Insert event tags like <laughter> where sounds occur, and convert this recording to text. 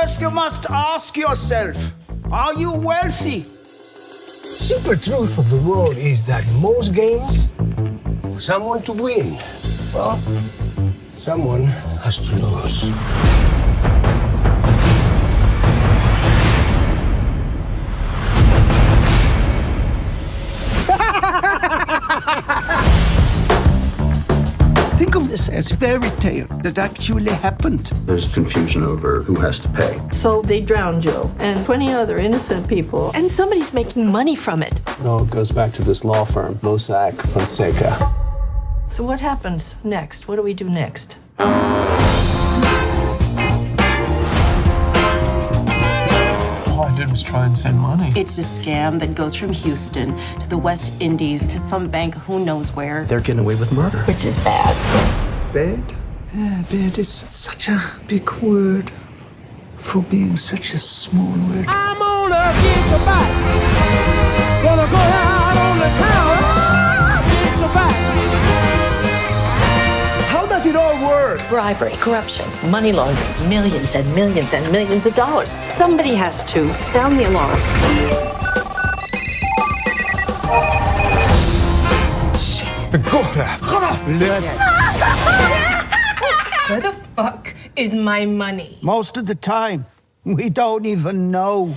First, you must ask yourself are you wealthy? Simple truth of the world is that most games, for someone to win, well, someone has to lose. This as fairy tale that actually happened. There's confusion over who has to pay. So they drowned Joe and 20 other innocent people, and somebody's making money from it. No, it goes back to this law firm, Mossack Fonseca. So what happens next? What do we do next? All I did was try and send money. It's a scam that goes from Houston to the West Indies to some bank who knows where. They're getting away with murder. Which is bad. Bad? Yeah, bad is such a big word for being such a small word. I'm gonna get your back. Gonna go out on the town. Get your back. How does it all work? Bribery, corruption, money laundering, millions and millions and millions of dollars. Somebody has to sound the alarm. Let's. <laughs> Where the fuck is my money? Most of the time, we don't even know.